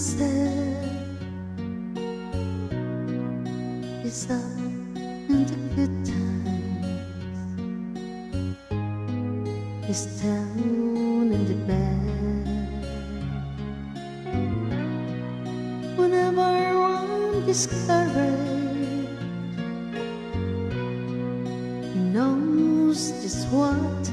I'm up in the good times. He's down in the bad. Whenever I'm discouraged. He knows just what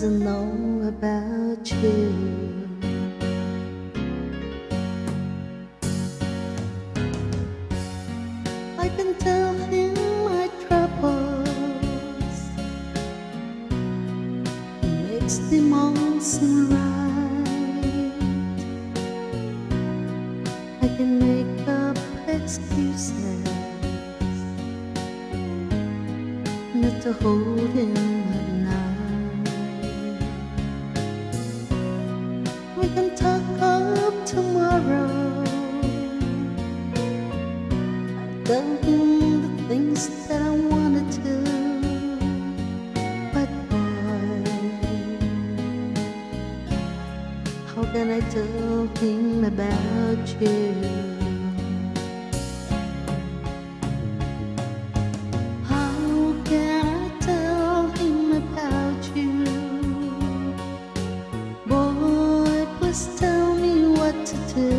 doesn't know about you. I can tell him my troubles. He makes them all seem right. I can make up excuses not to hold him I him about you? How can I tell him about you? Boy, please tell me what to do.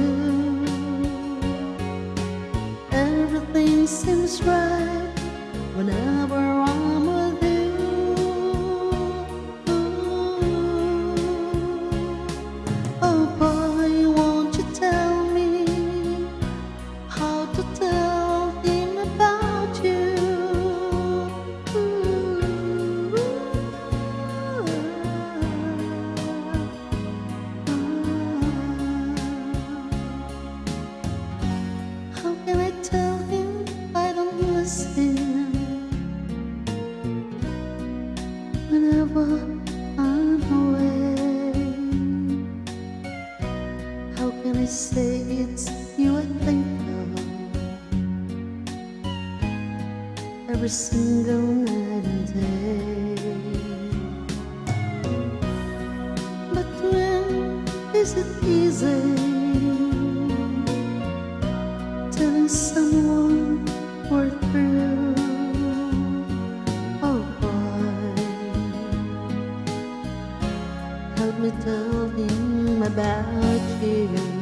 Everything seems right whenever I'm Whenever I'm away, how can I say it's you I think of every single night and day? But when is it easy telling someone about you